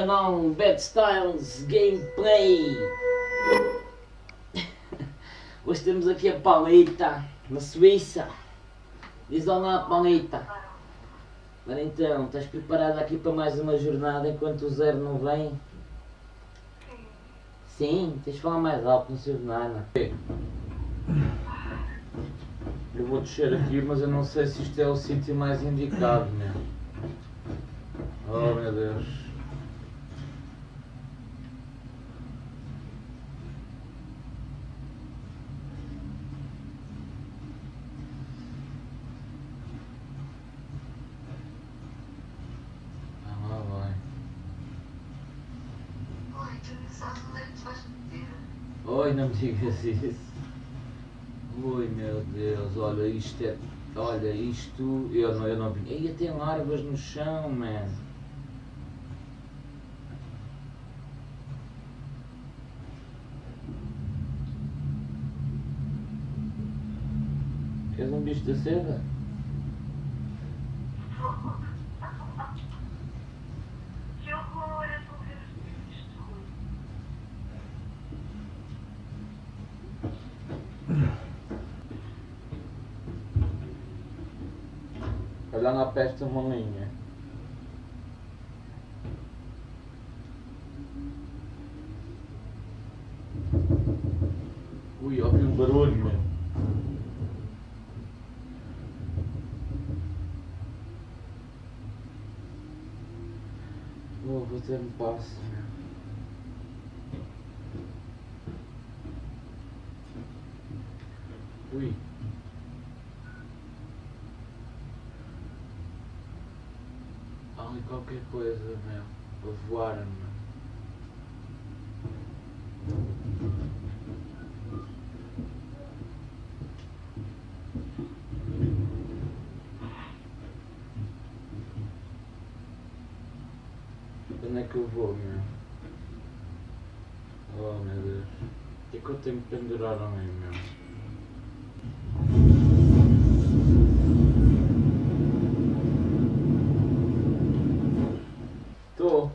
canal Bad Styles Gameplay. Hoje temos aqui a Paulita, na Suíça. Diz olá Paulita. Ora então, estás preparada aqui para mais uma jornada enquanto o zero não vem? Sim, tens de falar mais alto, não sei de nada. Eu vou descer aqui, mas eu não sei se isto é o sítio mais indicado, meu. Oh meu Deus. Ah, lá vai. Oi, tu não sabes onde é que tu vais meter? Oi, não me digas isso. Ui, meu Deus, olha isto é. Olha isto. Eu não, eu não vi. Aí tem larvas no chão, man. Queres um bicho da seda? Que horror, eu estou a ver isto. Olha na peste uma linha. Ui, ouvi um barulho, meu. Vou ter um passo, meu. Ui. Há ali qualquer coisa, meu. A voar, meu. Onde é que eu vou, meu? Oh, meu Deus. É que eu tenho que pendurar a mim, meu? Estou.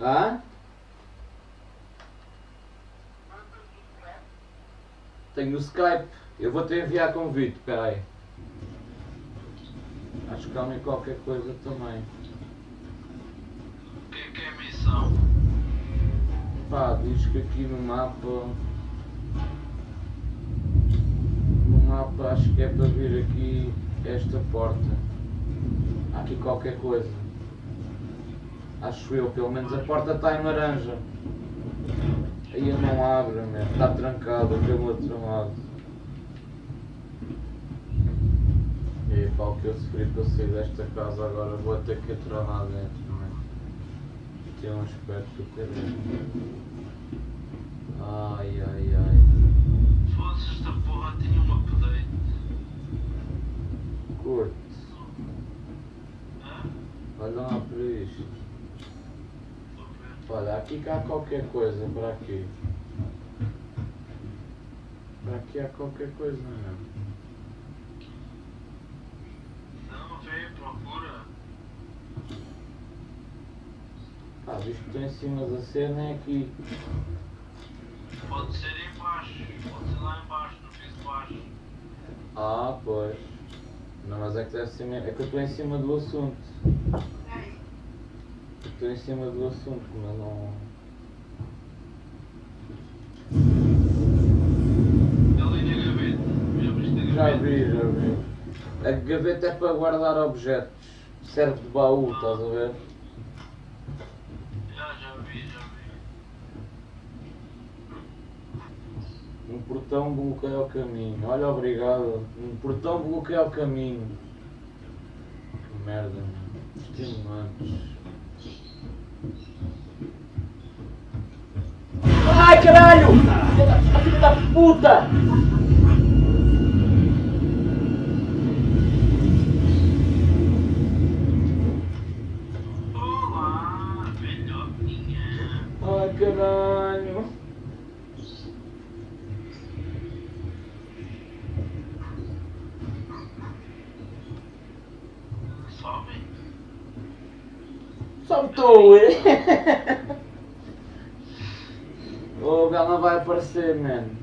Hã? Tenho o Skype. Eu vou te enviar convite, peraí. Acho que há ali qualquer coisa também. O que é que é missão? Pá, diz que aqui no mapa. No mapa acho que é para vir aqui esta porta. Há aqui qualquer coisa. Acho eu, pelo menos a porta está em laranja. Aí não abre, mesmo. está trancada pelo outro lado. E pá, o que eu sofri para sair desta casa agora vou ter que entrar lá dentro, man. Tem um aspecto do caralho. Ai ai ai. Foda-se, esta porra tinha um update. Curte. Hã? Olha lá para isto. Aqui que há qualquer coisa para aqui. Para aqui há qualquer coisa, não é? Não, vê, procura. Ah, visto que estou em cima da cena é aqui. Pode ser em baixo, pode ser lá em baixo, no piso baixo. Ah, pois. Não, mas é que deve ser mesmo. É que eu estou em cima do assunto. Estou em cima do assunto, mas não. Já vi, já vi. A gaveta é para guardar objetos. Serve de baú, estás a ver? Já, já vi, já vi. Um portão bloqueia o caminho. Olha, obrigado. Um portão bloqueia o caminho. Que merda, meu. Estimulantes. Ai, caralho! Filha da- puta! Amen.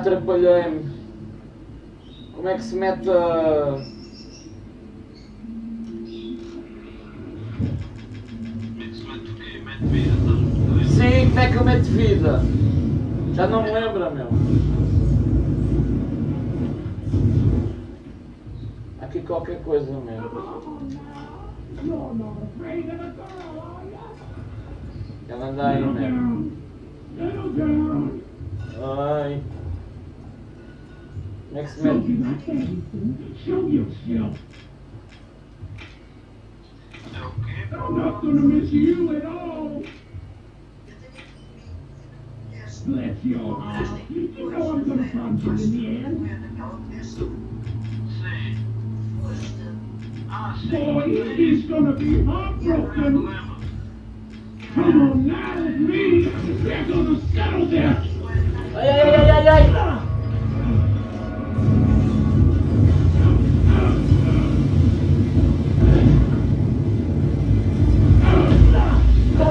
atrapalhei-me. Como é que se mete a... Sim, como é que eu meto vida? Já não me lembro, meu. Aqui qualquer coisa mesmo. Ela anda aí mesmo. Ai. Next man. Show yourself. Okay. I'm not gonna miss you at all. Bless your heart. You know I'm gonna find you in the end. Boy, it's gonna be heartbroken. Come on now with me. We're gonna settle this. Hey, hey, hey, hey, hey!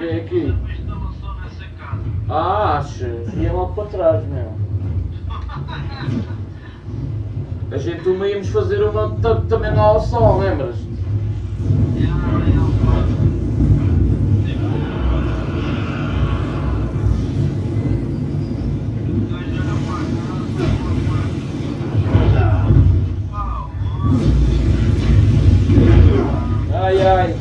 É aqui? Ah, achas? Ia logo para trás, meu. A gente uma íamos fazer uma ta- também lá ao sol, lembras? Ai. Ai,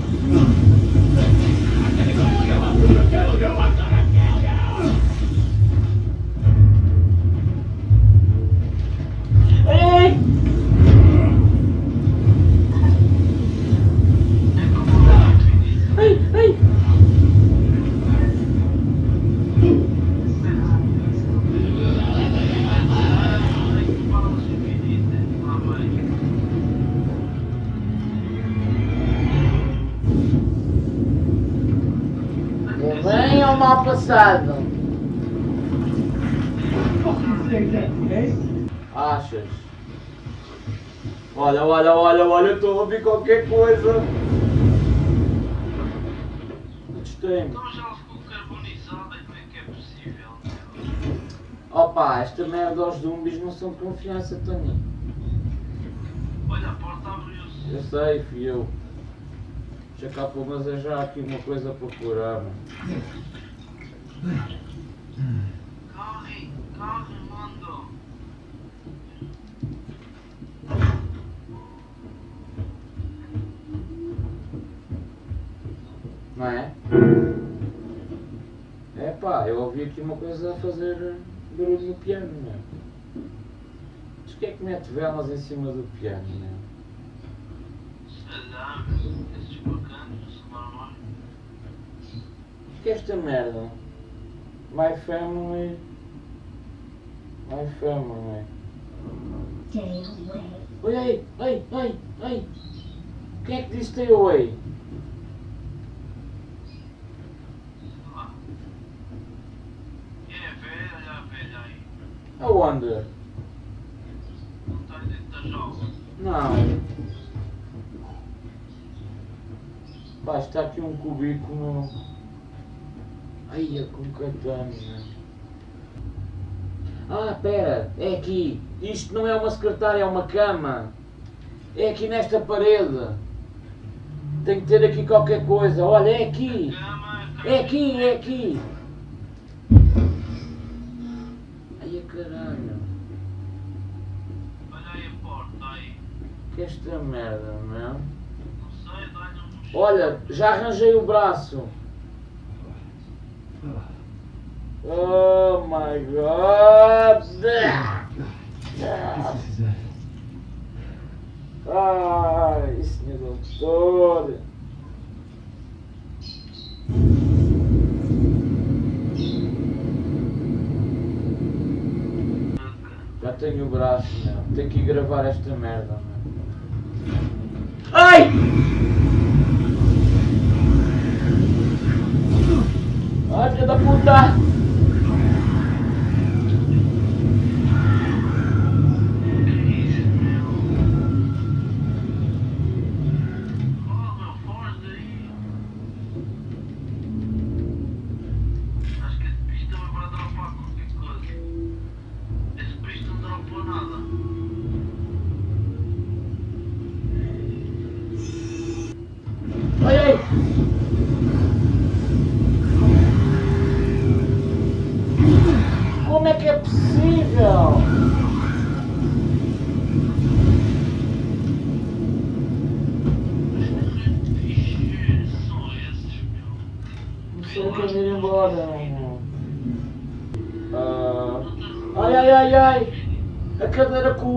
Olha, olha, olha, eu estou a ouvir qualquer coisa. Gostei-me. Então já ficou carbonizada, como é que é possível? Opa, esta merda aos zumbis não são de confiança, Tony. Olha, a porta abriu-se. Eu sei, fui eu. Deixa cá pelo menos é já aqui uma coisa para curar. mano. Corre, corre, Não é? É pá, eu ouvi aqui uma coisa a fazer barulho no piano, meu. Mas que é que mete velas em cima do piano, meu? O que é esta merda? My family. My family. Stay away. Oi, ei, ei, ei, ei! Quem é que disse stay away? lá. É velha, olha a velha aí. Aonde? Não está dentro da jaula. Não. Pá, está aqui um cubículo. Ai, é com katana. Ah, pera, é aqui. Isto não é uma secretária, é uma cama. É aqui nesta parede. Tem que ter aqui qualquer coisa. Olha, é aqui. É aqui, é aqui. Ai, a caralho. Olha aí a porta aí. Que é esta merda? Não um Olha, já arranjei o braço. Oh my god! Ai, senhor doutor! Já tenho o braço, meu. Tenho que gravar esta merda, meu. Ai! Ai, filha da puta!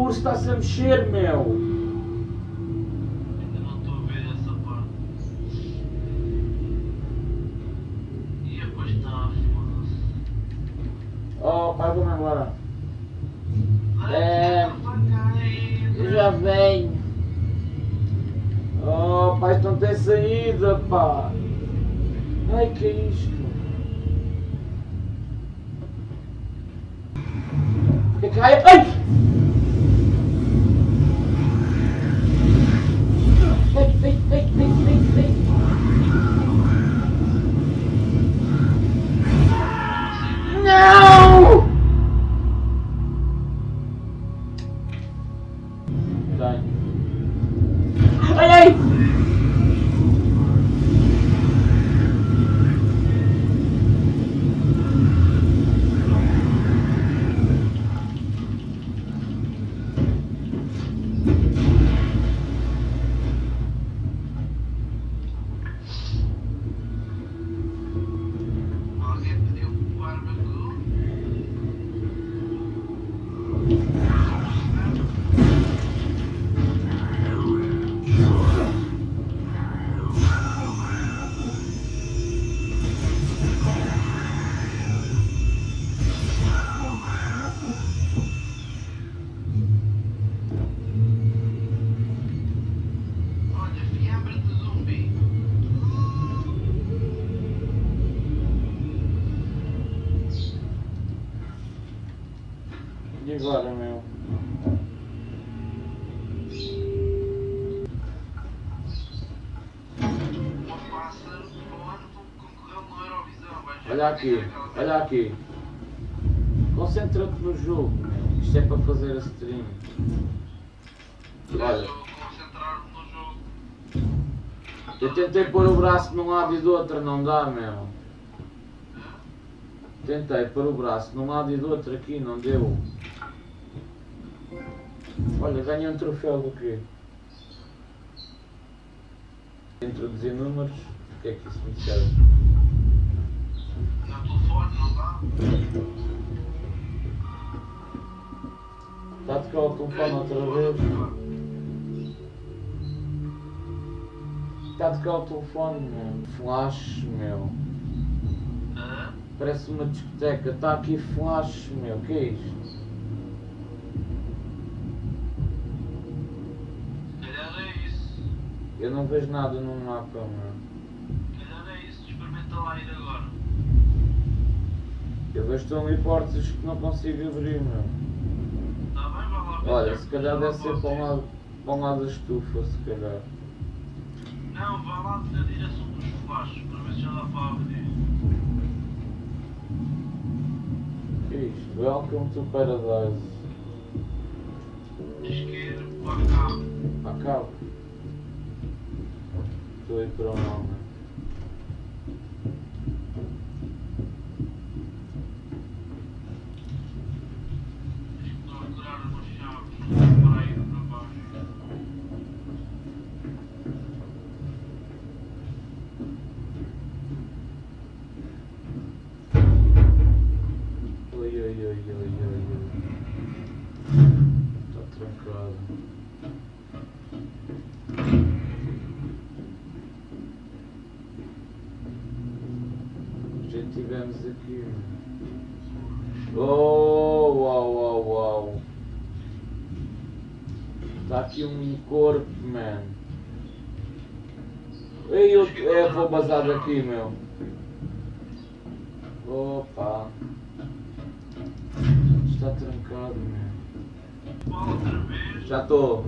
Cadeira com o urso está-se a mexer, meu! Ainda não estou a ver essa parte. E depois está, foda-se. Oh, pai, vou-me embora. É. Eu já venho. Oh, pai, isto não tem saída, pá. Ai, que é isto? Que é que ai, ai! Olha aqui, olha aqui. Concentra-te no jogo, meu. Isto é para fazer a stream. Olha, eu tentei pôr o braço de um lado e do outro, não dá, meu. Tentei pôr o braço de um lado e do outro aqui, não deu. Olha, ganhei um troféu do quê? Introduzir números, o que é que isso me serve? No telefone, não dá? Está a tocar o telefone outra vez? Está a tocar o telefone, meu. Flash, meu. Parece uma discoteca. Está aqui flash, meu. O que é isto? Eu não vejo nada no mapa, meu. Se calhar é isso. Experimenta lá ir agora. Eu vejo tão ali portas que não consigo abrir, meu. Está bem? Vai lá. Olha, se calhar deve ser para um lado, para um lado da estufa, se calhar. Não, vá lá na direção dos flashes para ver se já dá para abrir. O que é isto? Welcome to Paradise. Isqueiro para cá. Acaba. Estou aí para o nome. Bazar daqui, meu. Opa. Está trancado, meu. Vá outra vez. Já estou.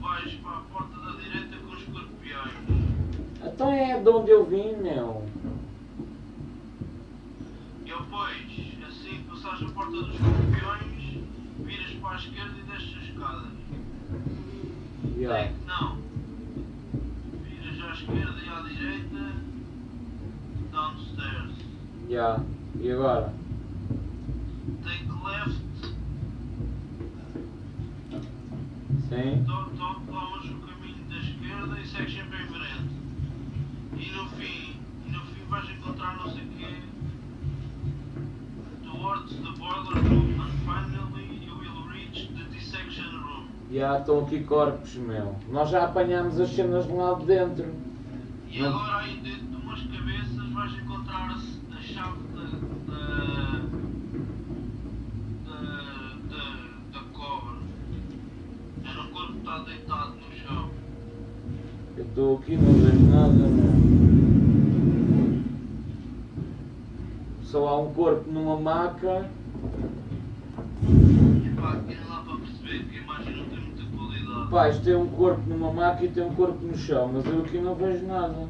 Vais para a porta da direita com os escorpiões. Então é de onde eu vim, meu. E depois, assim que passares a porta dos escorpiões, viras para a esquerda e desces as escadas. Yeah. Tem- Não. Viras à esquerda e à direita. Downstairs. Yeah. E agora? Take left. Sim? to- to- Tomas o caminho da esquerda e segues sempre em frente. E no fim, e no fim vais encontrar não sei o quê. Towards the boiler room and finally you will reach the dissection room. Já estão aqui corpos, meu. Nós já apanhámos as cenas de lá de dentro. E agora aí dentro de umas cabeças vais encontrar a, chave da, da, da, cobra. Era um corpo que está deitado no chão. Eu estou aqui, não vejo nada, meu. Só há um corpo numa maca. E pá, querem lá para perceber que a imagem não tem muita qualidade. Pá, isto tem um corpo numa maca e tem um corpo no chão, mas eu aqui não vejo nada.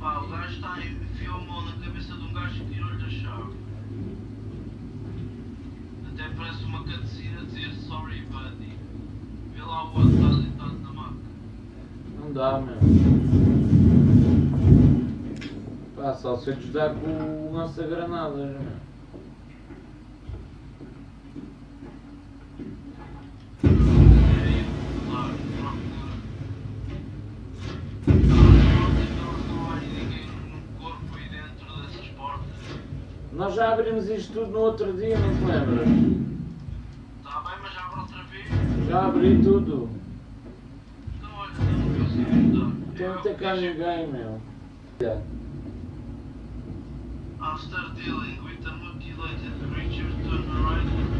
Pá, o gajo está enfiou a mão na cabeça de um gajo e tirou-lhe a chave. Até parece uma cutscene dizer sorry buddy. Vê lá o outro está deitado na maca. Não dá, meu. Pá, só se eu lhes dar com o lança-granadas, meu. É aí, claro, procura. Não não há ninguém no corpo aí dentro dessas portas. Nós já abrimos isto tudo no outro dia, não te lembras? Está bem, mas abre outra vez. Já abri tudo. Então olha, não consigo ajudar. Então não tem cá ninguém, meu. After dealing with the mutilated creature, turn right into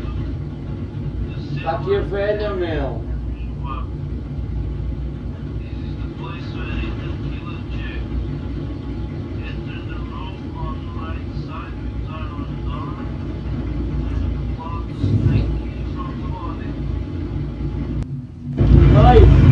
the Está aqui a velha, meu. nós.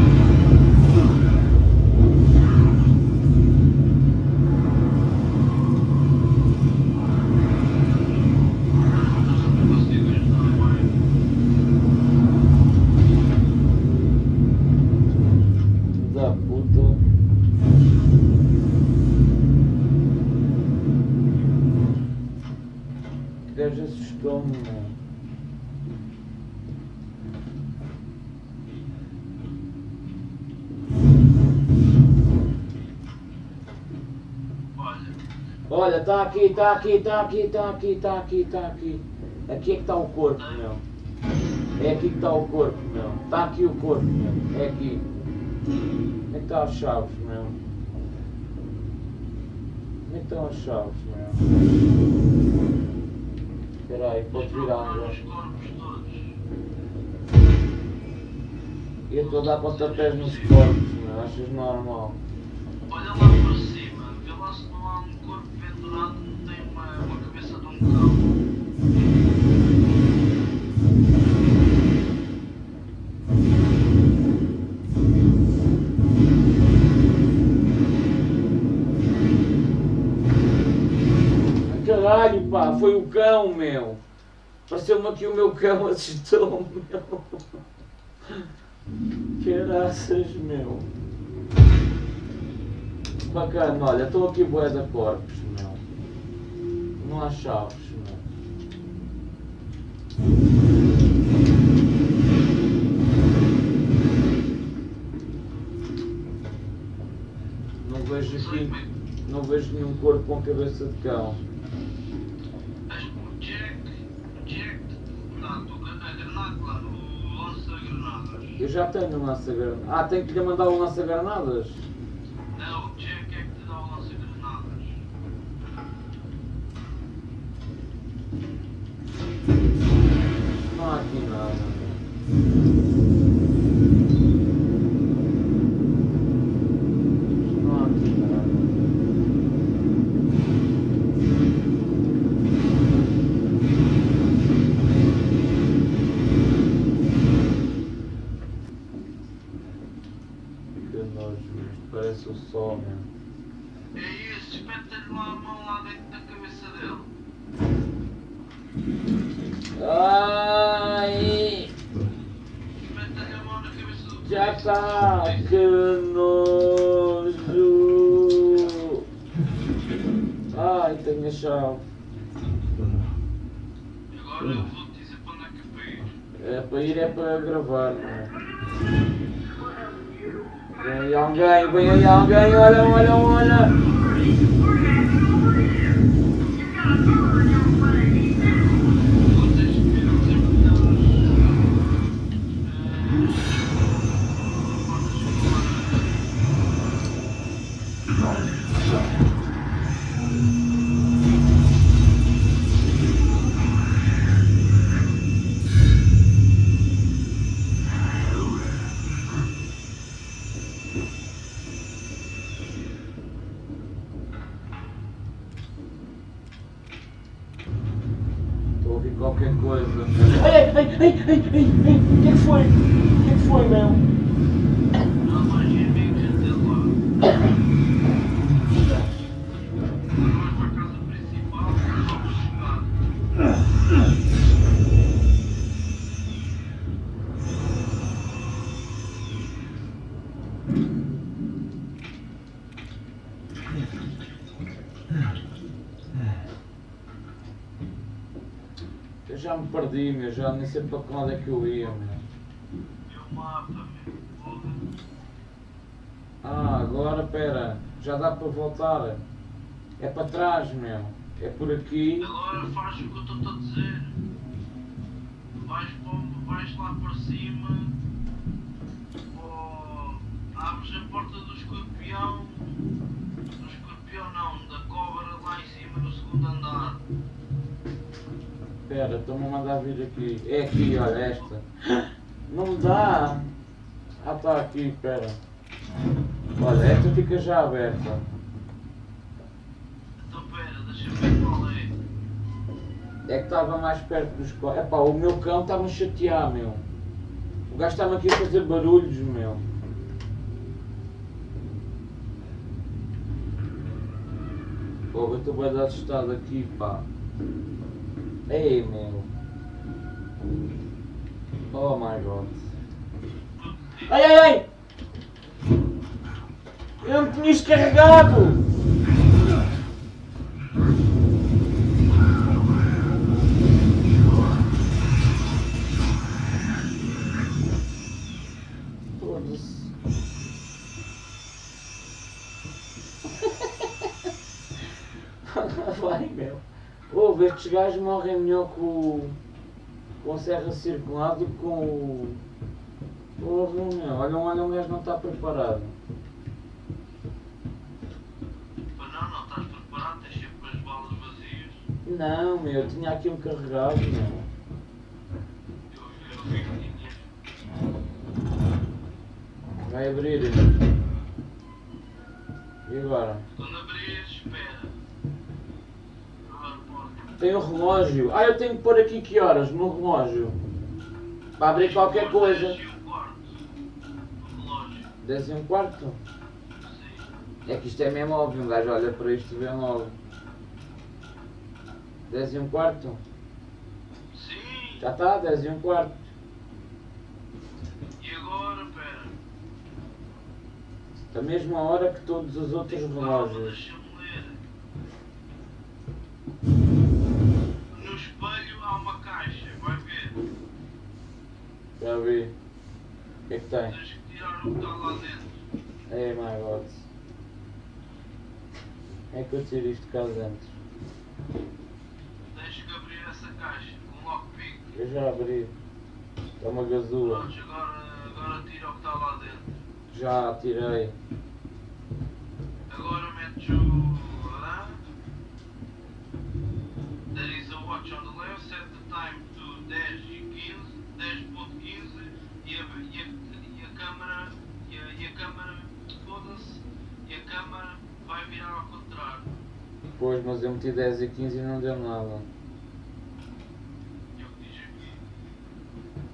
Está aqui, está aqui, está aqui, está aqui, está aqui, está aqui. Aqui é que está o corpo, meu. É aqui que está o corpo, meu. Está aqui o corpo, meu. É aqui. Onde é que estão as chaves, meu? Onde é que estão as chaves, meu? Espera aí, pode virar agora. todos. Eu estou a dar pontapés nos corpos, meu. Achas normal? Olha lá para cima, vê lá se não há um pendurado, não tem uma, cabeça de um cão. Caralho, pá, foi o cão, meu. Pareceu-me aqui o meu cão assustou-me, meu. Caraças, meu. Bacana, olha, estou aqui bué da corpos. Não há chaves. Não vejo aqui, não vejo nenhum corpo com cabeça de cão. O o o. Eu já tenho um lança-granadas. Ah, tenho que lhe mandar um lança-granadas? Aqui nada. Não há aqui nada. Que nojo, isto parece o sol, meu. É isso, espeta-lhe lá a mão lá dentro da cabeça dele. Ai! Espeta-lhe a mão na cabeça do Já está! Que nojo! Ai, tenho a chave. Agora eu vou-te dizer para onde é que é para ir. É para ir, é para gravar, não é? Vem aí alguém, vem aí alguém, olha, olha, olha! Me perdi, meu, já nem sei para onde é que eu ia, meu. Ah, agora, pera, já dá para voltar. É para trás, meu. É por aqui. Agora faz o que eu estou a dizer. Vais, vais lá para cima. Ou abres a porta do escorpião. Pera, estão-me a mandar vir aqui. É aqui, olha, esta. Não me dá. Ah, está aqui, pera. Olha, esta fica já aberta. Então pera, deixa eu ver qual é. É que estava mais perto dos corpos. Epá, o meu cão está-me a chatear, meu. O gajo está-me aqui a fazer barulhos, meu. Pô, eu estou bem assustado aqui, pá. Ei, meu. Oh my god. Ai, ai, ai! Eu não tinha descarregado! Ouve, estes gajos morrem melhor com, o- com a serra circular do que com o. Porra, meu. Olha, olha, um gajo não está preparado. Mas não, não estás preparado, tens sempre as balas vazias. Não, meu, eu tinha aquilo carregado, meu. Eu, eu vi que tinhas. Vai abrir. E agora? Quando abrires, espera. Tem o relógio. Ah, eu tenho que pôr aqui que horas no relógio? Para abrir qualquer coisa. Dez e um quarto. No relógio. 10 e um quarto? Sim. É que isto é mesmo óbvio, um gajo olha para isto e vê logo. 10 e um quarto? Sim. Já está, 10 e um quarto. E agora, espera. Da mesma hora que todos os outros relógios. deixa-me ler. No espelho há uma caixa, vai ver. Já vi. O que é que tem? Tens que tirar o que está lá dentro. Ei, my god. É que eu tiro isto cá dentro. Tens que abrir essa caixa com lockpick. Eu já abri. É uma gazula. Pronto, agora, agora tira o que está lá dentro. Já tirei. Agora metes o. There is a watch on the left, set the time to 10 e 15, 10.15 e a, e, a, e a câmera. E a, e a câmera. Foda-se. E a câmera vai virar ao contrário. Pois, mas eu meti 10 e 15 e não deu nada. Que diz aqui.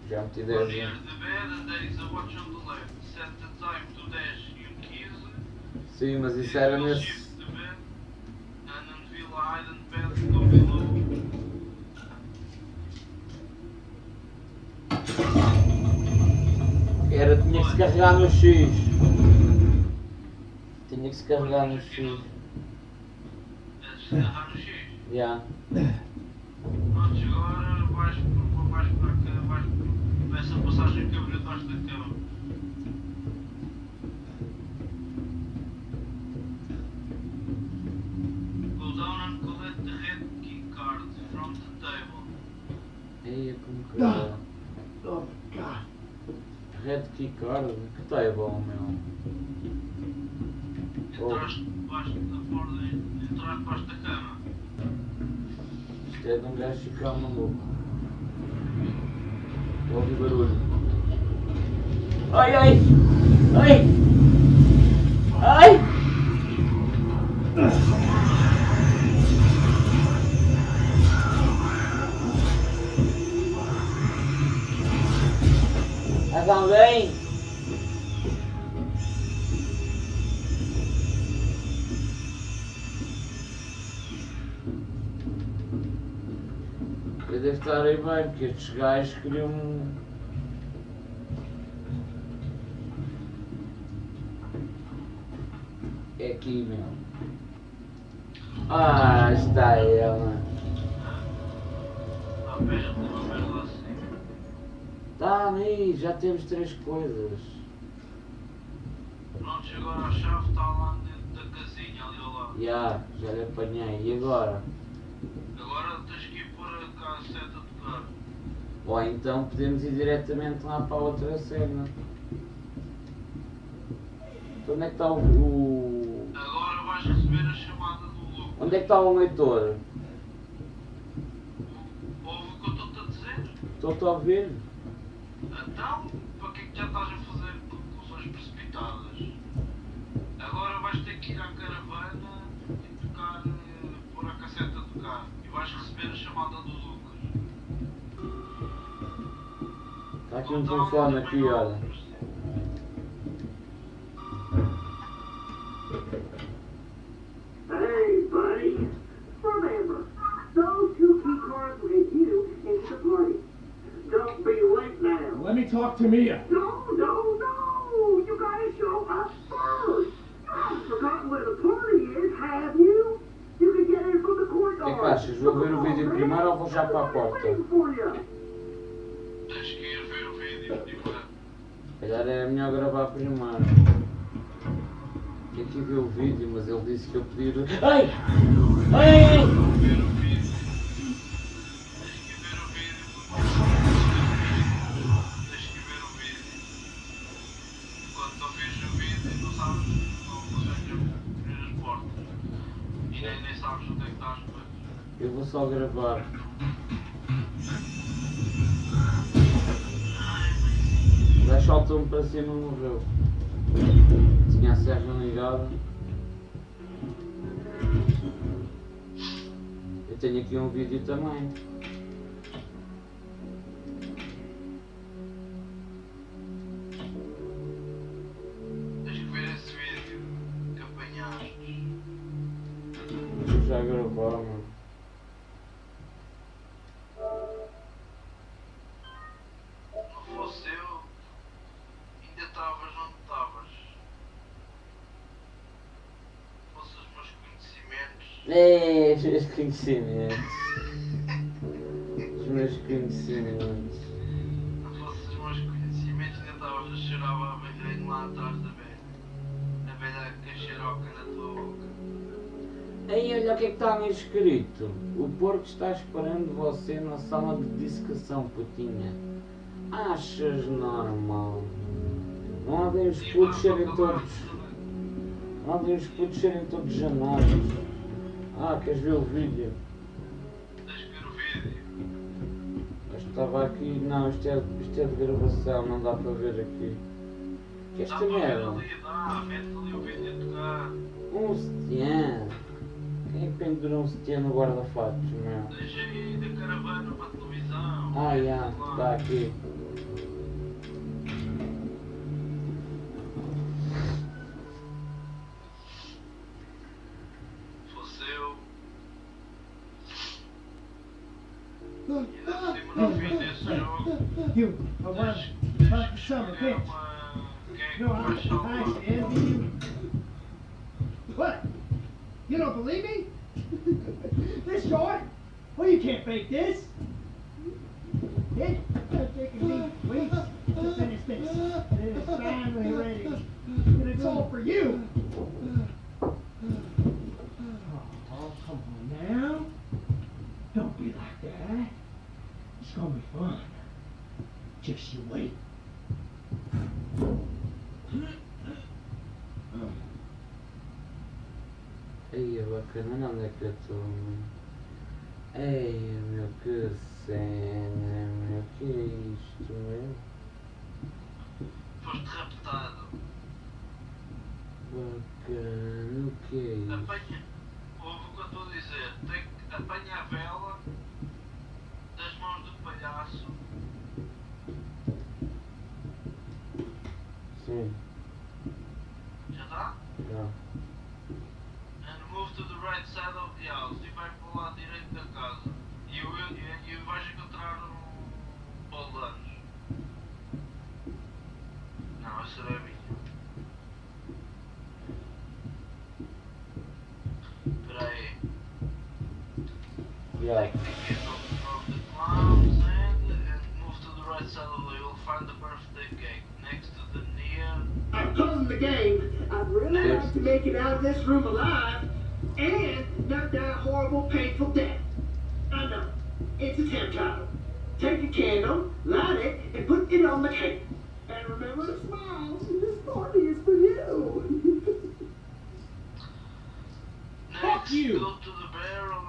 Já meti We're 10 near e... the bed and there is a watch on the left. Set the time to 10 e 15. Sim, mas isso era nesse... shift Era, tinha que se carregar no X. Tinha que se carregar no X. Antes de agarrar no X. Já. Pronto, agora vais por vais para cá, vais por essa passagem que abriu debaixo da cama. Go down and collect the red key card from the table. Eia, como que. Red Key Card? Que tá é bom, meu. Entraste debaixo da porta, entraste debaixo da cama. Isto é de um gajo ficar maluco. Ouvi barulho. Ai, ai! Ai! Ai! Mas alguém? Eu devo estar aí bem, porque estes gajos queriam. É aqui, meu. Ah, está ela. À de assim. Tá aí, já temos três coisas. Pronto, agora a chave está lá dentro da casinha ali ao lado. Já, já lhe apanhei. E agora? Agora tens que ir pôr a cassete a tocar. Ou então podemos ir diretamente lá para a outra cena. Então onde é que está o. o- Agora vais receber a chamada do Lucas. Onde é que está o leitor? Ouve o que eu estou-te a dizer? Estou-te a ouvir? Então, para que é que já estás a fazer conclusões precipitadas? Agora vais ter que ir à caravana e tocar, eh, pôr a cassete a tocar. E vais receber a chamada do Lucas. Está aqui um telefone aqui, olha. Hey, buddy. Remember, those two key cards will get you into the party. Don't be late now. Let me talk to Mia. No, no, no. You gotta show up first. You haven't forgotten where the party is, have you? You can get in from the courtyard. O que é que achas? Vou ver o vídeo primeiro ou vou já para a porta? Waiting for you. Tens que ir ver o vídeo primeiro. Se calhar é melhor gravar primeiro. Que ver o vídeo, mas ele disse que eu podia. Ai! Ai! Só gravar. O gajo saltou-me para cima e morreu. Tinha a serra ligada. Eu tenho aqui um vídeo também. Tens que É, os meus conhecimentos. Os meus conhecimentos. Os meus conhecimentos, ainda estavas a chorar a velhinho lá atrás da velha. A velha com a xeroca na tua boca. Aí olha o que é que está ali escrito. O porco está esperando você na sala de dissecação, putinha. Achas normal? Não havem os E putos serem todos. Não havem os putos serem todos janados. Ah, queres ver o vídeo? Que ver o vídeo. Isto estava aqui. Não, isto é, isto é de gravação, não dá para ver aqui. Que Dá esta merda? ali, dá, mete ali o vídeo a tocar. Um sutiã. Quem é que pendura um sutiã no guarda-fatos, meu? Deixa aí da caravana para a televisão. Ah, já, está aqui. Some of é que No, I, vai I salvar? envy you. What? You don't believe me? this short? Well, you can't fake this. It, taken me weeks to finish this. It is finally ready. And it's all for you. Oh, come on now. Don't be like that. It's gonna be fun. Just you wait. Ei, é bacana, onde é que eu meu? Ei, meu, que cena, meu, que é isto, meu? Foste raptado. Bacana, o que é isto? Apanha. Ouve o que eu estou a dizer. Tem que apanha a vela das mãos do palhaço. Já está? já. And move to the right side of the house. E vai para o lado direito da casa. E, eu, e, e vais encontrar um baldanos. Não, essa é a minha. Espera aí. Já. Find the birthday cake next to the near. I'm chosen the game. I'd really like to make it out of this room alive and not die a horrible, painful death. I know. It's a temp title. Take a candle, light it, and put it on the cake. And remember to smile. This party is for you. Next, you. go to the barrel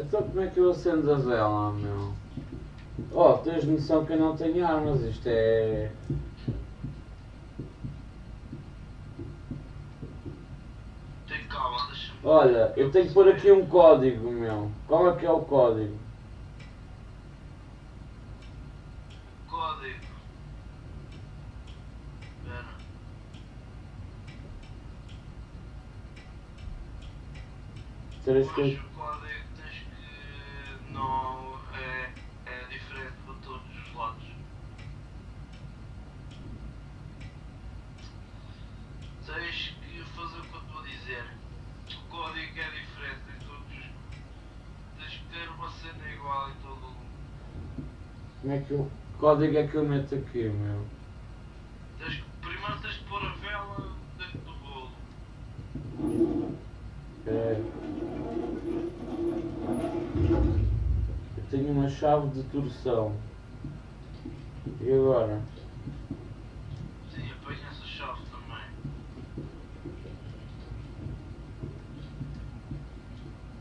Então como é que eu acendo a vela, meu? Oh, tens noção que eu não tenho armas, isto é... Olha, eu tenho que pôr aqui um código, meu. Qual é que é o código? Código. Espera. Três coisas. Como é que eu. Código é que eu meto aqui, meu? Tens, primeiro tens de pôr a vela dentro do bolo. Ok. Eu tenho uma chave de torção. E agora? Sim, apanha essa chave também.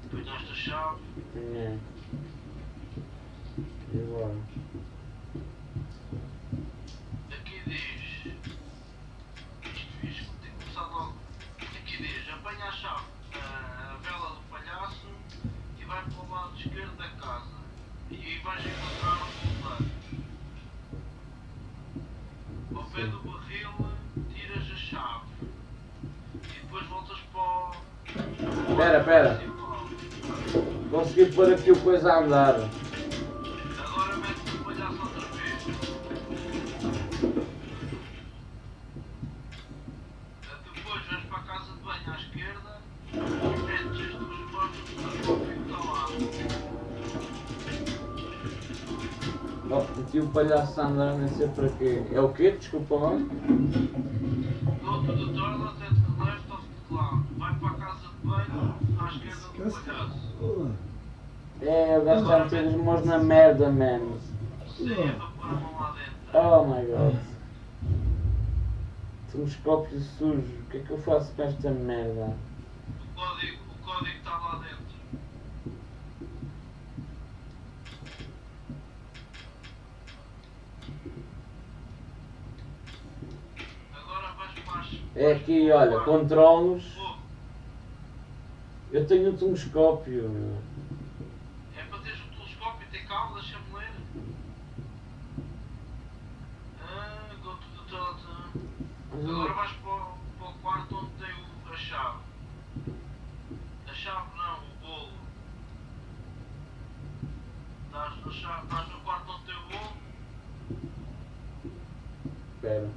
Apanha esta chave. É. E agora? Espera. principal. Consegui pôr aqui o coisa a andar. Agora o outra vez. Depois vais para a casa de banho à esquerda e metes as duas portas do o palhaço a andar, nem sei para quê. É o quê? Desculpa lá. É, o gajo está a meter as mãos na merda, man. Sim, é para pôr a mão lá dentro. Oh my god. Telescópio sujo. O que é que eu faço com esta merda? O código, o código está lá dentro. Agora vais para as... É aqui, olha, controlos. Eu tenho um telescópio, meu. É para teres o telescópio e ter calma, deixa-me ler. Ah, go to the toilet. Agora vais para o, para o quarto onde tem o- a chave. A chave não, o bolo. Estás, na chave, estás no quarto onde tem o bolo? Espera.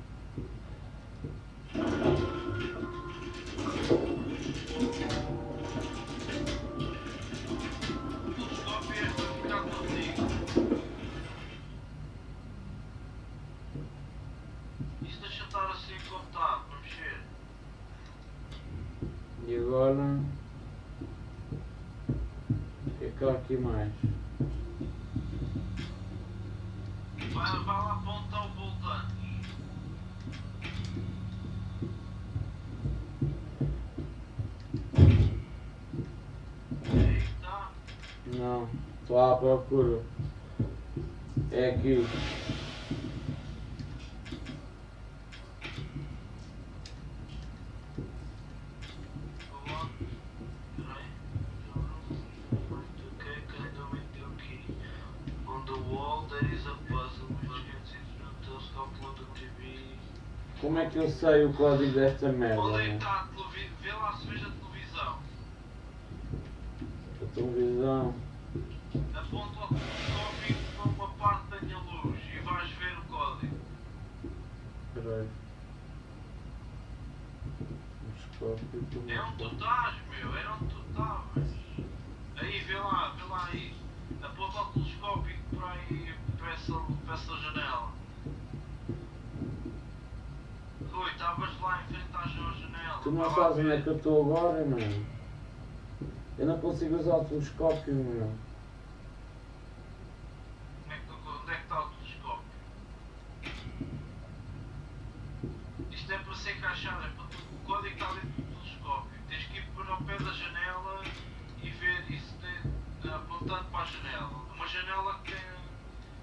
Agora. Que é aqui mais? Vai, vai lá apontar o voltante. Não, estou à procura. É aqui. Como é que eu sei o código desta merda? Onde é que né? está a televisão? Vê lá se veja a televisão. A televisão. Aponta o telescópio para uma parte que tenha luz e vais ver o código. Peraí. É onde tu estás, meu, é onde tu estavas. Aí, vê lá, vê lá aí. Aponta o telescópio para aí, para essa, para essa janela. Rui, estavas lá em frente à janela. Tu não sabes onde é que eu estou agora, mano. Eu não consigo usar o telescópio, meu. É Onde é que está o telescópio? Isto é para se encaixar, é para tu, o código está dentro do telescópio. Tens que ir para o pé da janela e ver isso tem, apontando para a janela. Uma janela que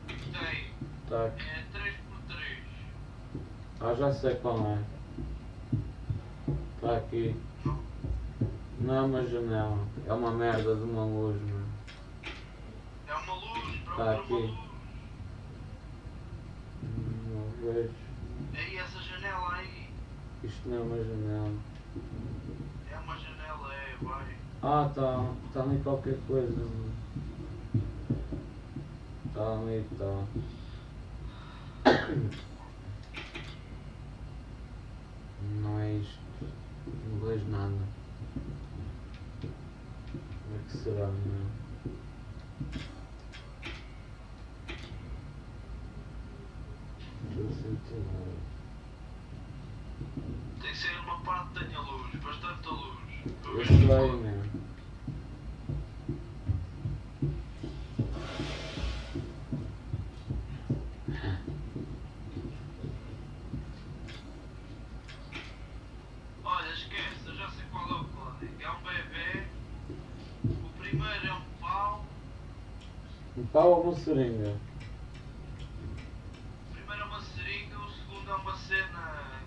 tem, que tem Tá é 3x3. Ah, já sei qual é. Uma janela. É uma merda de uma luz, mano. É uma luz, Tá procura aqui. uma luz. Não vejo. Aí essa janela aí Isto não é uma janela. é uma janela, é, vai. Ah, tá. Tá ali qualquer coisa, mano. Tá ali, tá. Não é isto. Não vejo nada. Será. Tem que ser uma parte que tenha luz, bastante luz. sei, código. meu. Olha, esquece, eu já sei qual é o código. É um bebê. O primeiro é um pau. Um pau ou uma seringa? O primeiro é uma seringa, o segundo é uma cena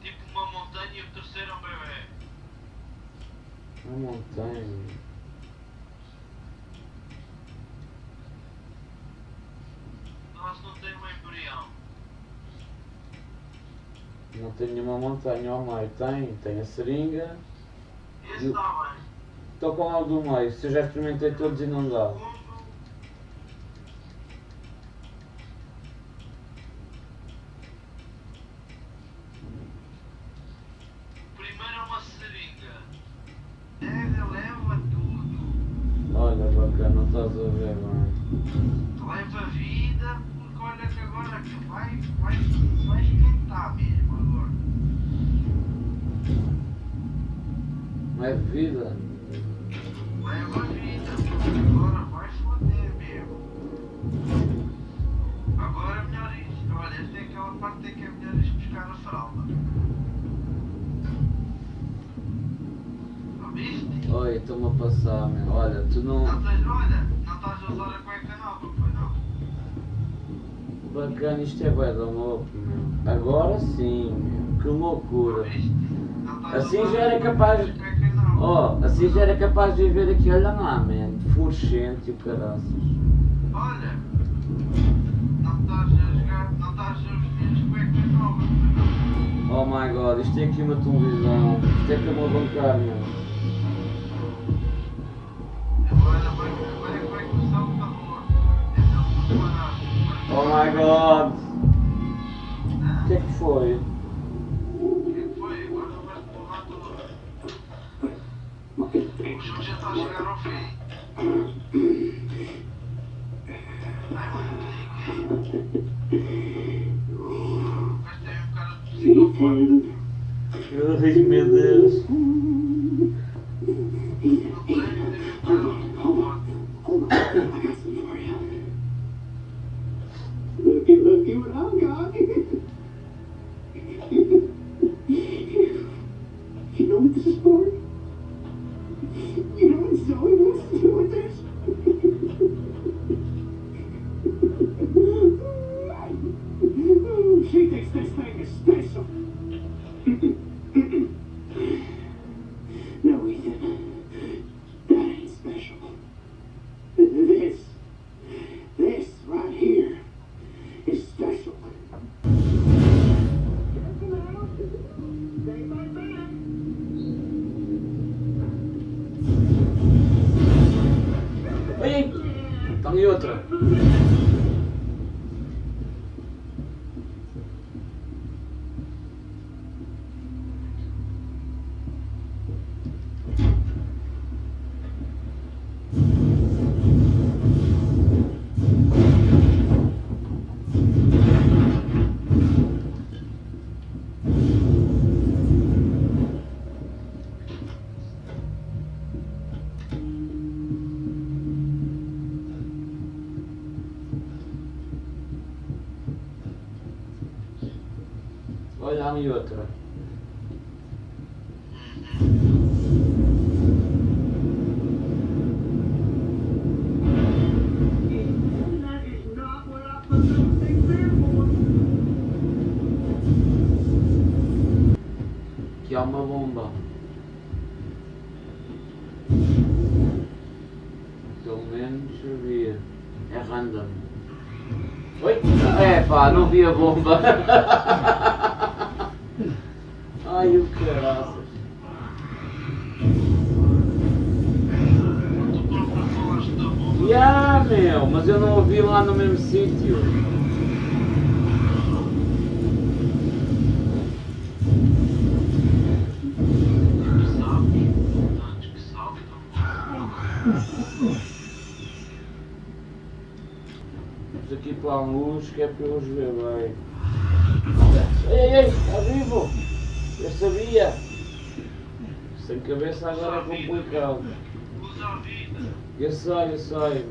tipo uma montanha e o terceiro é um bebê. Uma montanha. Nossa, não tem uma embrião. Não tem nenhuma montanha ao meio. Tem, tem a seringa. Esse está bem. Estou com algo do meio. Se eu já experimentei todos e não dá. O segundo. O primeiro é uma seringa. Pega, leva tudo. Olha, bacana, não estás a ver, bem. Leva vida, porque olha que agora que vai, vai, vai esquentar mesmo agora. É de vida? Leva vida, porque agora vai foder mesmo. Agora é melhor ir. Olha, esta é aquela parte Oi, estou-me a passar, meu. Olha, tu não. Não tens, olha, não estás a usar a cueca nova, pois não? Bacana, isto é bué da louco, meu. Agora sim, meu. Que loucura. Assim já era capaz-. Oh, assim já era capaz de ver aqui, olha lá, man. Fluorescente e o caraças. Olha, não estás a jogar, não estás a vestir as cuecas novas, pois não? Oh my god, isto é aqui uma televisão. Isto é que eu vou bancar, meu. Oh my god. O que é que foi? O é jogo já está a chegar ao fim. Ai, mano. Ai meu Deus. Things there for. Aqui há uma bomba. Pelo menos havia. É random. Oi? É pá, não vi a bomba. Ai o caraças. Tu próprio falaste da bomba. Ya meu, mas eu não a vi lá no mesmo sítio. Que sabes? Tantos que saltam. Vamos aqui para a luz que é para eu os ver bem. Ei, ei, ei, está vivo! Eu sabia! Sem cabeça agora é complicado. Usa a vida. Eu sei, eu sei,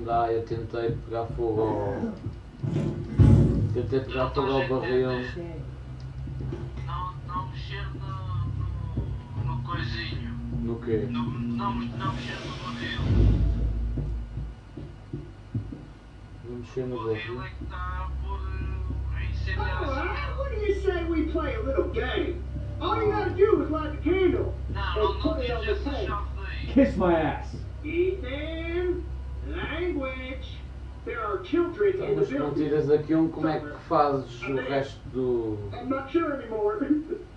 Não dá, eu tentei pegar fogo ao. Tentei pegar fogo ao barril. Não, não mexer no, no, no coisinho. No quê? No, não, não mexer no barril. Vou mexer no O barril barril. é que está por eh, incendiar what do you say we play a little game? All you gotta do is light the candle Não, and não, não children Então, in the mas se não building. tiras aqui um, como é que fazes o resto do.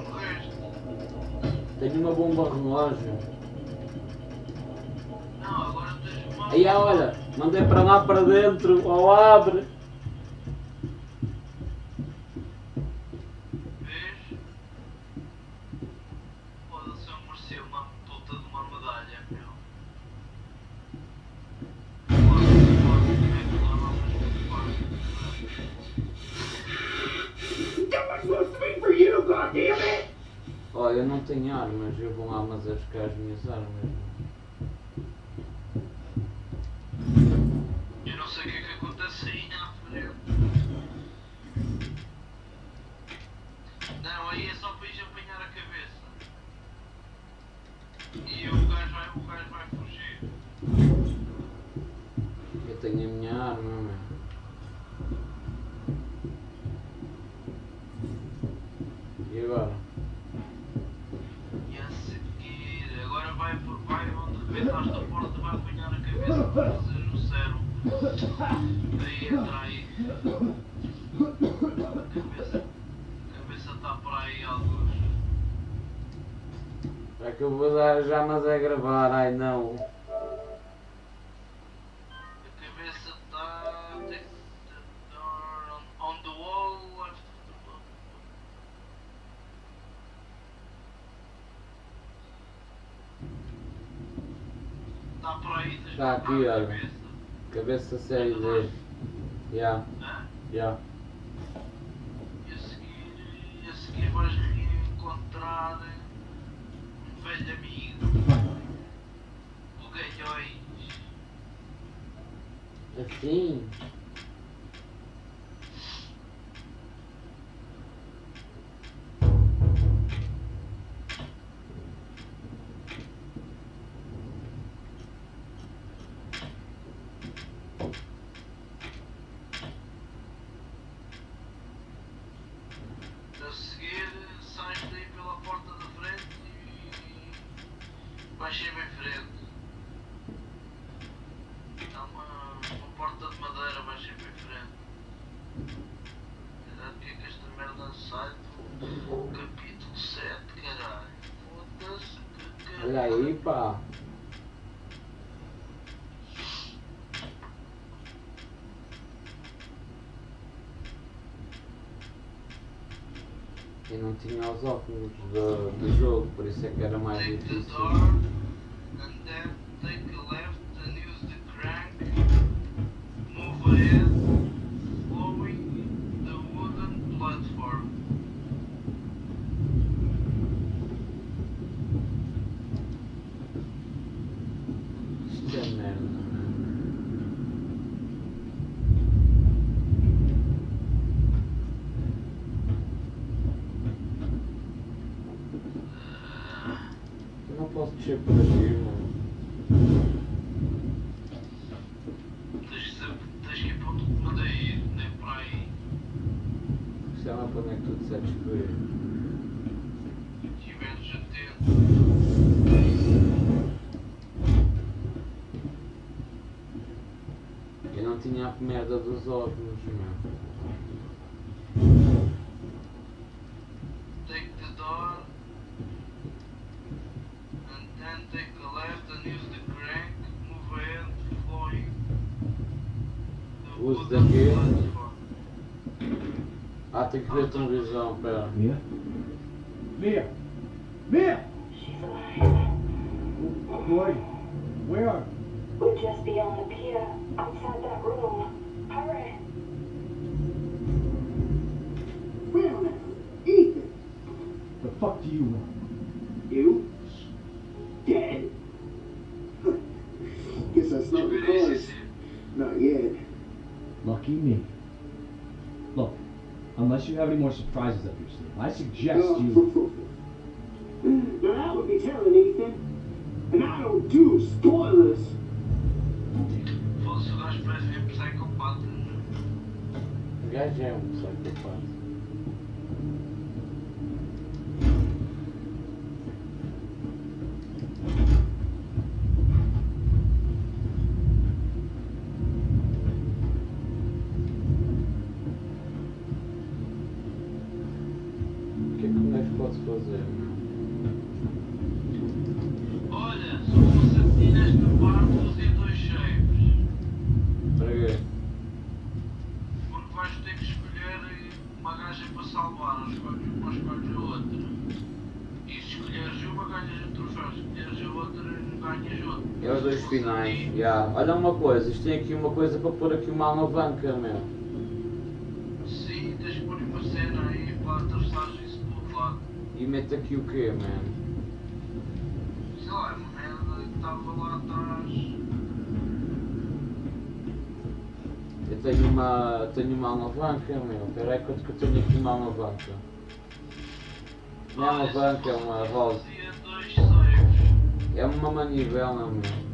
morreste. Tenho uma bomba relógio. Não, agora tens uma. Aí olha, mandei para lá para dentro, ou abre. E agora? E a seguir, agora vai, por- vai onde rebentaste a porta, vai apanhar a cabeça para fazer o cérebro. Aí entra aí. Cabeça, cabeça está por aí alguns. É que eu vou dar já, mas é gravar, ai não. Está aqui, olha. cabeça. Série D. Ya, Hã? ya. E a seguir, e a seguir vais reencontrar um velho amigo. O Galhões. Assim? A seguir, sais daí pela porta da frente e vais sempre em frente. Há uma, uma porta de madeira, vais sempre em frente. Caralho, que é que esta merda sai do capítulo 7, caralho? Foda-se, que caralho. Olha aí, pá. E não tinha os óculos do, do jogo, por isso é que era mais difícil. door and then take a left and use the crank. Move ahead, following the wooden platform. Isto é merda. Eu não posso descer por aqui, mano. Tens que, saber- tens que ir para onde te mandei ir, nem por aí. Sei lá para onde é que tu disseste que eu ia. Estiveres atento. Eu não tinha a merda dos óculos, meu. Take the door and then take a left and use the crank. Move ahead, following the Use daqui. platform. Ah, tem que ver a televisão, pera. Mia! Mia! She's are? Where? We're just beyond the pier, outside that room. Hurry. Well, Ethan, The fuck do you want? you dead? Guess that's not the cause. Not yet. Lucky me. Look, unless you have any more surprises up your sleeve, I suggest you. O gajo é um psicopata. O que é que o gajo pode fazer? meu? Olha, se eu fosse a ti nesta parte, fazia dois cheios. Para quê? Porque vais ter que escolher uma gaja para salvar, ou escolhes uma, ou escolhes a outra. E se escolheres uma, ganhas o troféu. Se escolheres a outra, ganhas outra. É os dois Se fosse a finais. já. Olha uma coisa, isto tem aqui uma coisa para pôr aqui uma alavanca, meu. Sim, tens que pôr uma cena aí para atravessares isso para outro lado. E mete aqui o quê, man? Sei lá, é uma merda que estava lá atrás. Eu tenho uma, tenho uma alavanca, meu. Espera aí que eu tenho aqui uma alavanca. Não é se alavanca, é uma rosa. É uma manivela, meu.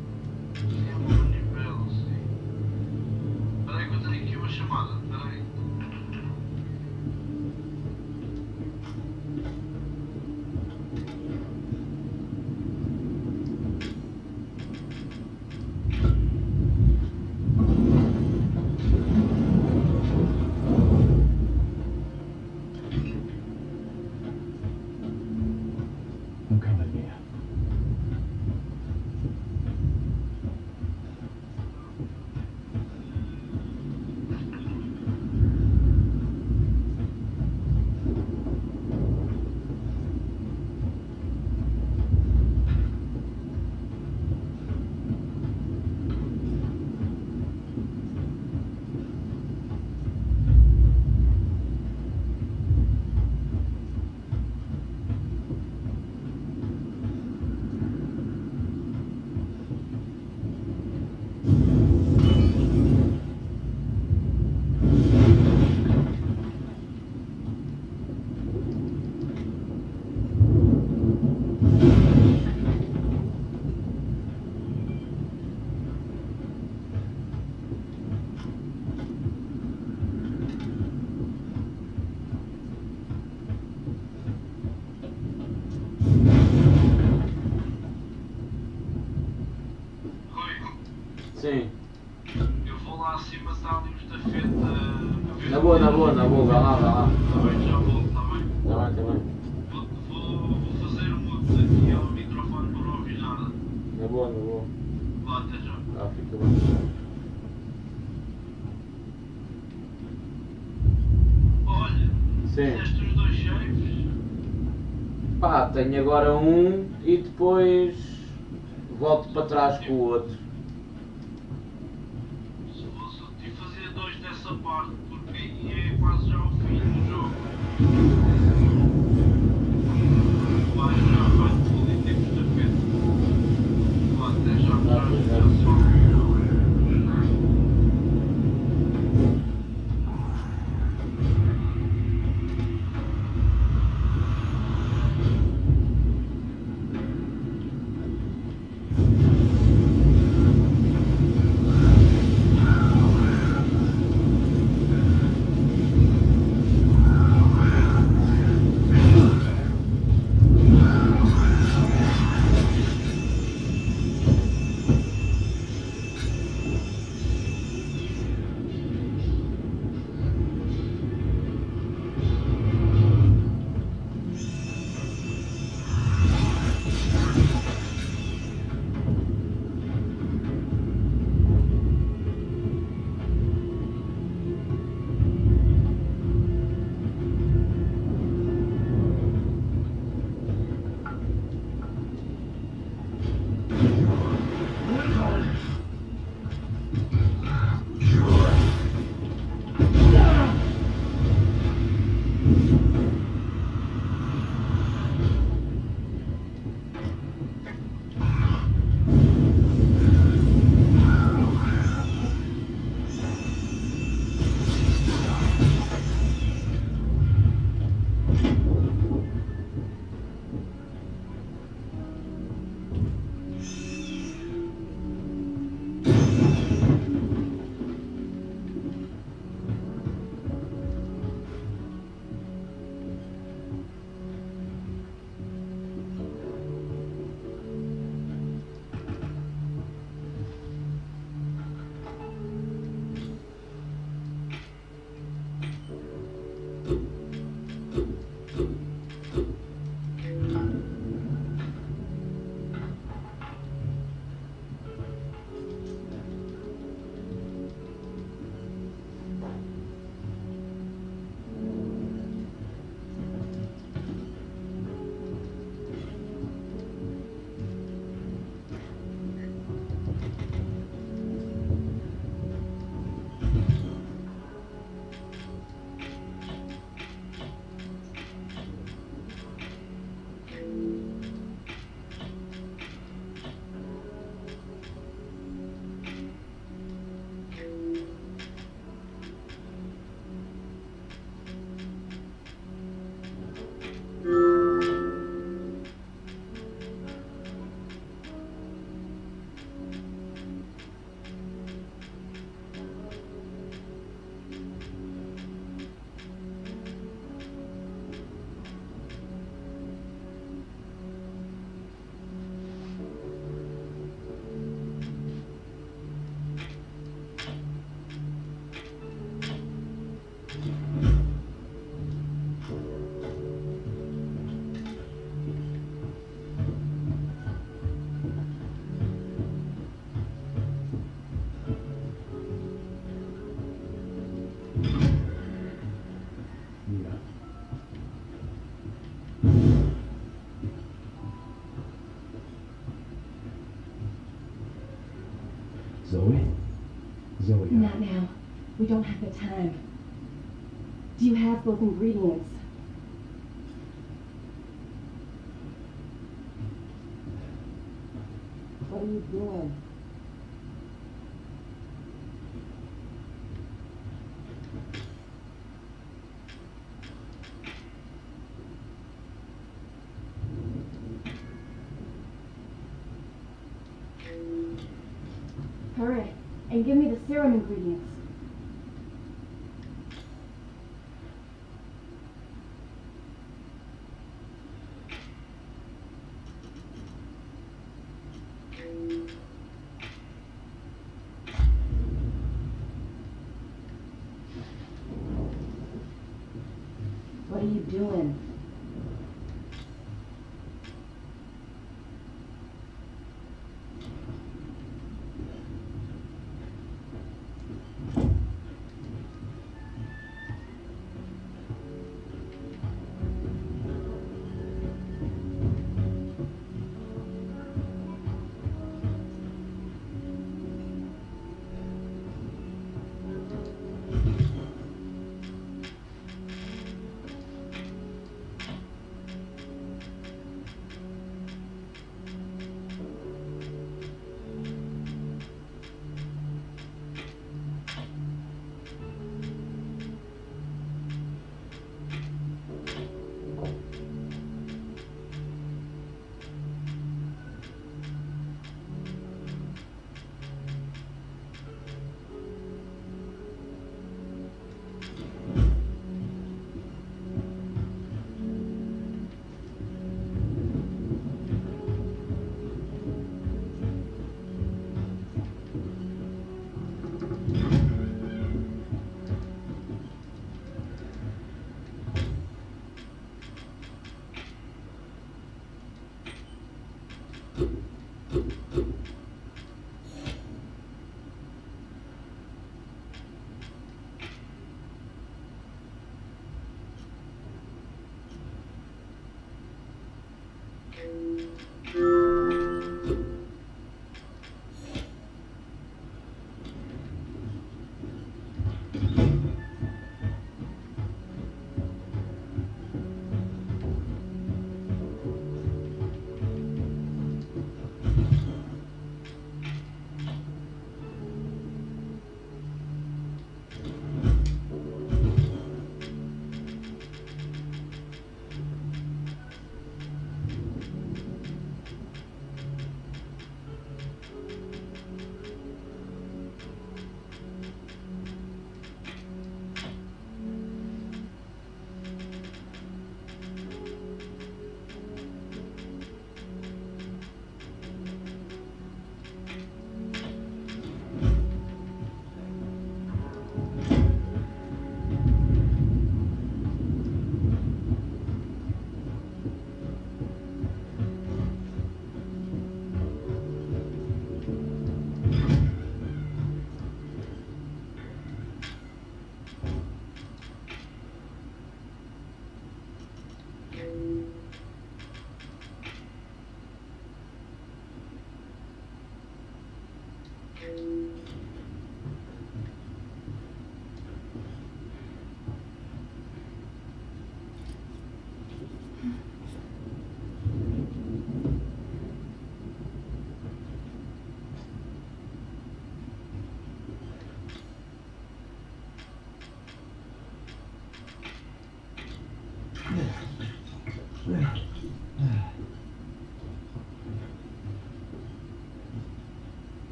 tenho agora um e depois volto para trás com o outro. don't have the time. Do you have both ingredients? What are you doing? Hurry, and give me the serum ingredients.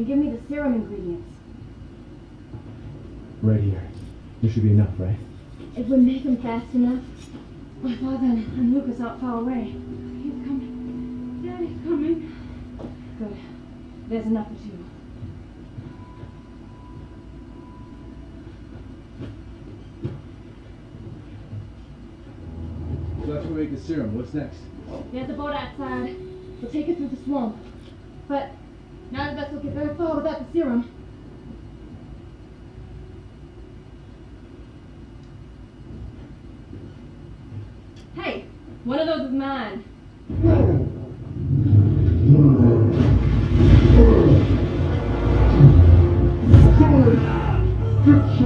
And give me the serum ingredients. Right here. There should be enough, right? If we make them fast enough, my father and Lucas aren't far away. He's coming. Daddy's coming. Good. There's enough for two. So after we make the serum, what's next? There's a boat outside. We'll take it through the swamp. But none of us will get very far without the serum. Hey, one of those is mine. This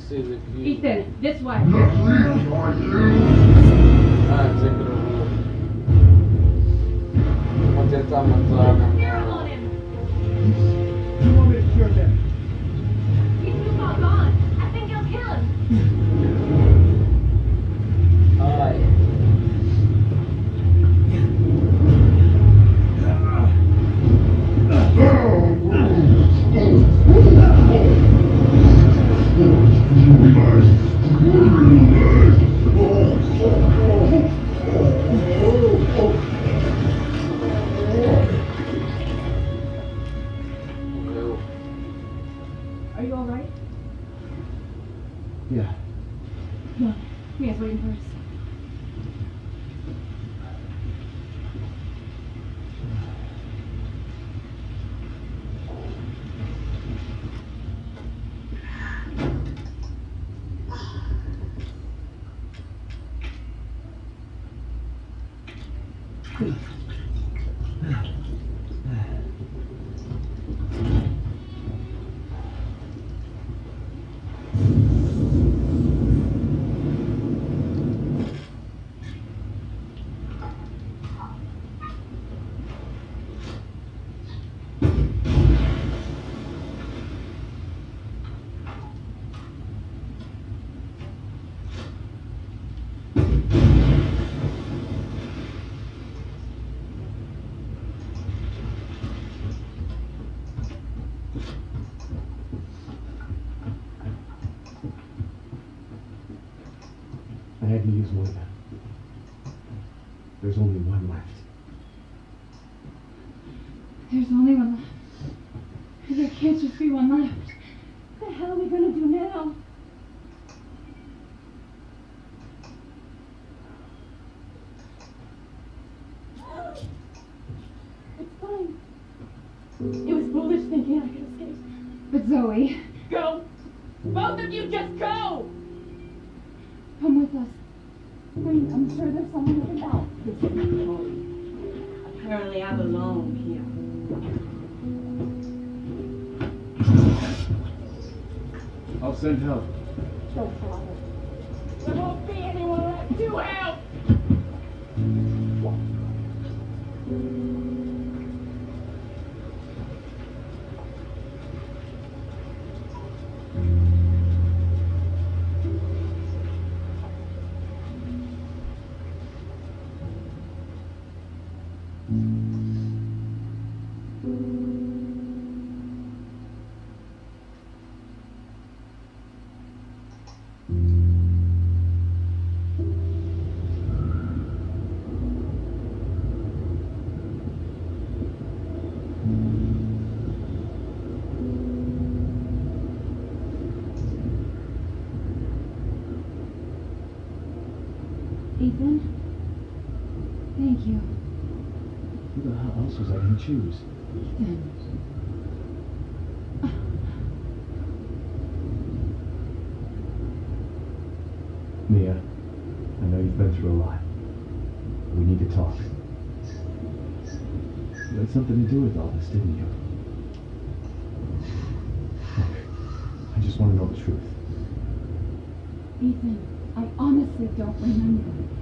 tipo, não consigo sair daqui. Ethan, this way. Ah, desencravou. Vou tentar matar, não. Carol Zoe. Go! Both of you just go! Come with us. I mean, I'm sure there's someone who can help. This is Apparently I belong here. I'll send help. There I? Ethan. Mia, I know you've been through a lot. We need to talk. You had something to do with all this, didn't you? Look, I just want to know the truth. Ethan, I honestly don't remember.